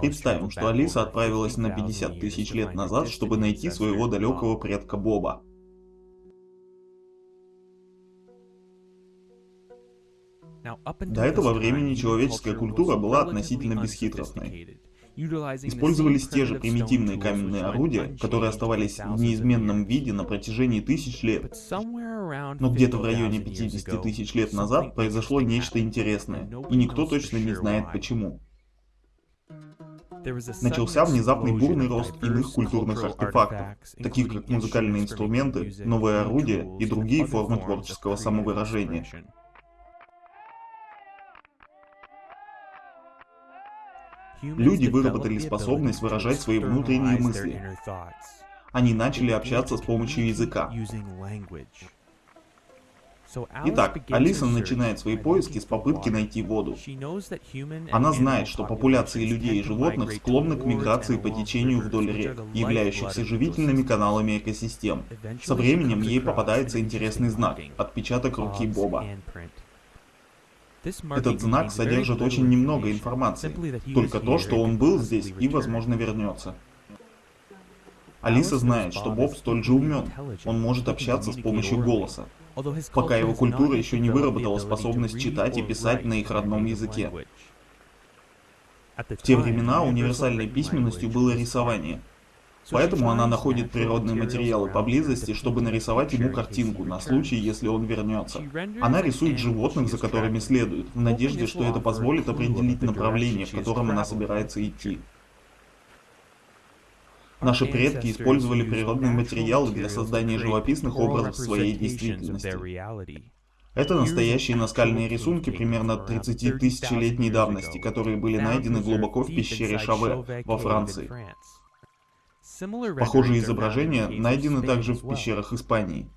Представим, что Алиса отправилась на 50 тысяч лет назад, чтобы найти своего далекого предка Боба. До этого времени человеческая культура была относительно бесхитростной. Использовались те же примитивные каменные орудия, которые оставались в неизменном виде на протяжении тысяч лет. Но где-то в районе 50 тысяч лет назад произошло нечто интересное, и никто точно не знает почему. Начался внезапный бурный рост иных культурных артефактов, таких как музыкальные инструменты, новые орудия и другие формы творческого самовыражения. Люди выработали способность выражать свои внутренние мысли. Они начали общаться с помощью языка. Итак, Алиса начинает свои поиски с попытки найти воду. Она знает, что популяции людей и животных склонны к миграции по течению вдоль рек, являющихся живительными каналами экосистем. Со временем ей попадается интересный знак – отпечаток руки Боба. Этот знак содержит очень немного информации, только то, что он был здесь и, возможно, вернется. Алиса знает, что Боб столь же умен, он может общаться с помощью голоса, пока его культура еще не выработала способность читать и писать на их родном языке. В те времена универсальной письменностью было рисование – Поэтому она находит природные материалы поблизости, чтобы нарисовать ему картинку, на случай, если он вернется. Она рисует животных, за которыми следует, в надежде, что это позволит определить направление, в котором она собирается идти. Наши предки использовали природные материалы для создания живописных образов своей действительности. Это настоящие наскальные рисунки примерно 30 тысячелетней давности, которые были найдены глубоко в пещере Шаве во Франции. Похожие изображения найдены также в пещерах Испании.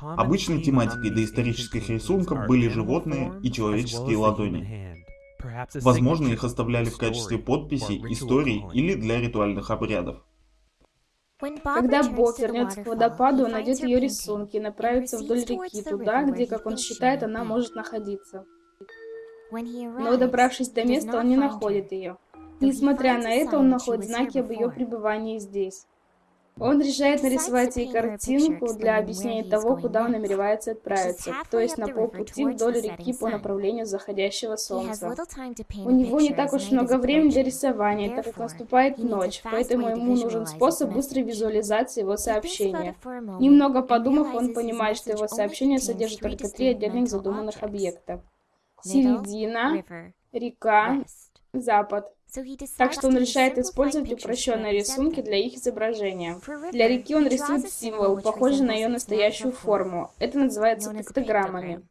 Обычной тематикой доисторических рисунков были животные и человеческие ладони. Возможно, их оставляли в качестве подписей, историй или для ритуальных обрядов. Когда Бог вернется к водопаду, он найдет ее рисунки и направится вдоль реки, туда, где, как он считает, она может находиться. Но добравшись до места, он не находит ее. Несмотря на это, он находит знаки об ее пребывании здесь. Он решает нарисовать ей картинку для объяснения того, куда он намеревается отправиться, то есть на полпути вдоль реки по направлению заходящего солнца. У него не так уж много времени для рисования, так как наступает ночь, поэтому ему нужен способ быстрой визуализации его сообщения. Немного подумав, он понимает, что его сообщение содержит только три отдельных задуманных объекта. Середина, река, запад. Так что он решает использовать упрощенные рисунки для их изображения. Для реки он рисует символ, похожий на ее настоящую форму. Это называется пиктограммами.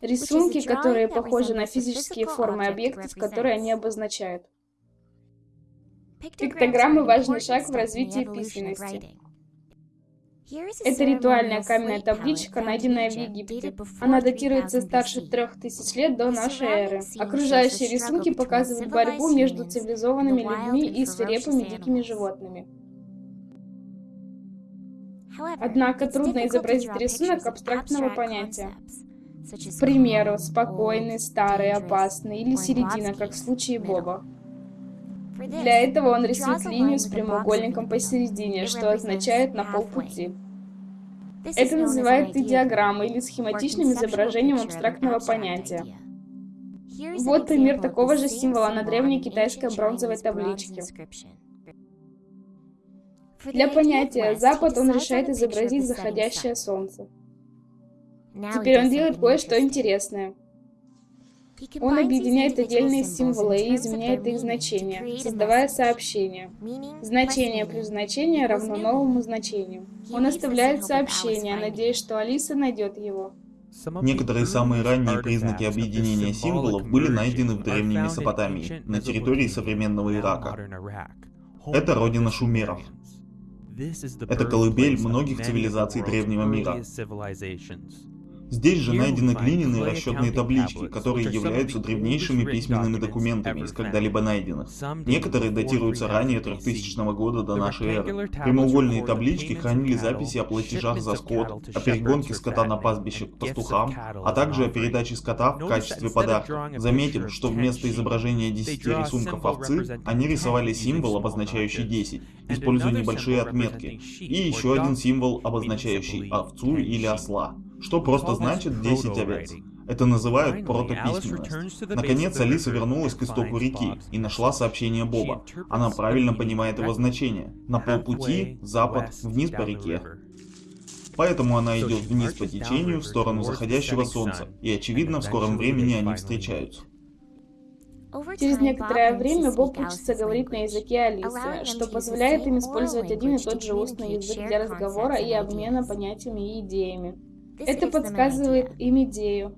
Рисунки, которые похожи на физические формы объектов, которые они обозначают. Пиктограммы – важный шаг в развитии письменности. Это ритуальная каменная табличка, найденная в Египте. Она датируется старше трех тысяч лет до нашей эры. Окружающие рисунки показывают борьбу между цивилизованными людьми и свирепыми дикими животными. Однако трудно изобразить рисунок абстрактного понятия. К примеру, спокойный, старый, опасный или середина, как в случае Боба. Для этого он рисует линию с прямоугольником посередине, что означает «на полпути». Это называют идеограммой или схематичным изображением абстрактного понятия. Вот пример такого же символа на древней китайской бронзовой табличке. Для понятия «запад» он решает изобразить заходящее солнце. Теперь он делает кое-что интересное. Он объединяет отдельные символы и изменяет их значение, создавая сообщение. Значение плюс значение равно новому значению. Он оставляет сообщение, надеясь, что Алиса найдет его. Некоторые самые ранние признаки объединения символов были найдены в Древней Месопотамии, на территории современного Ирака. Это родина шумеров. Это колыбель многих цивилизаций древнего мира. Здесь же найдены глиняные расчетные таблички, которые являются древнейшими письменными документами из когда-либо найденных. Некоторые датируются ранее 3000 года до нашей эры. Прямоугольные таблички хранили записи о платежах за скот, о перегонке скота на пастбище к пастухам, а также о передаче скота в качестве подарка. Заметим, что вместо изображения 10 рисунков овцы, они рисовали символ, обозначающий 10, используя небольшие отметки, и еще один символ, обозначающий овцу или осла что просто значит 10 овец. Это называют протописьменность. Наконец, Алиса вернулась к истоку реки и нашла сообщение Боба. Она правильно понимает его значение. На полпути, запад, вниз по реке. Поэтому она идет вниз по течению в сторону заходящего солнца, и очевидно, в скором времени они встречаются. Через некоторое время Боб учится говорить на языке Алисы, что позволяет им использовать один и тот же устный язык для разговора и обмена понятиями и идеями. Это подсказывает им идею.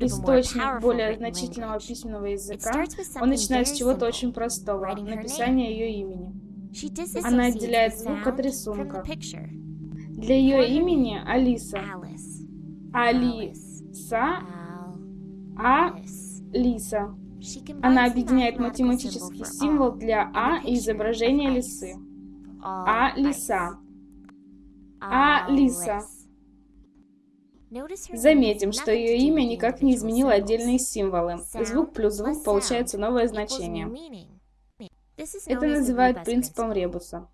Источник более значительного письменного языка, он начинает с чего-то очень простого, написания ее имени. Она отделяет звук от рисунка. Для ее имени Алиса. Алиса. Алиса. Она объединяет математический символ для А и изображение лисы. А-лиса. А-лиса. Заметим, что ее имя никак не изменило отдельные символы. Звук плюс звук получается новое значение. Это называют принципом ребуса.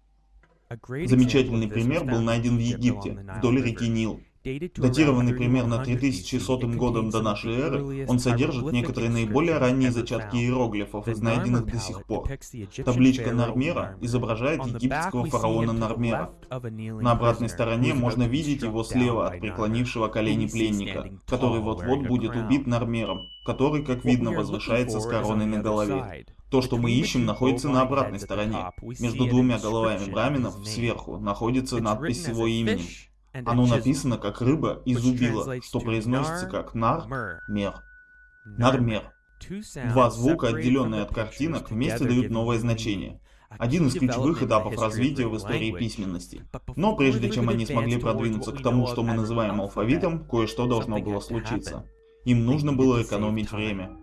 Замечательный пример был найден в Египте, вдоль реки Нил. Датированный примерно 3100 годом до нашей эры, он содержит некоторые наиболее ранние зачатки иероглифов, найденных до сих пор. Табличка Нармера изображает египетского фараона Нармера. На обратной стороне можно видеть его слева от преклонившего колени пленника, который вот-вот будет убит Нармером, который, как видно, возвышается с короной на голове. То, что мы ищем, находится на обратной стороне. Между двумя головами браминов сверху находится надпись с его именем. Оно написано как рыба и зубила, что произносится как нар, мер. Нармер. Два звука, отделенные от картинок, вместе дают новое значение. Один из ключевых этапов развития в истории письменности. Но прежде чем они смогли продвинуться к тому, что мы называем алфавитом, кое-что должно было случиться. Им нужно было экономить время.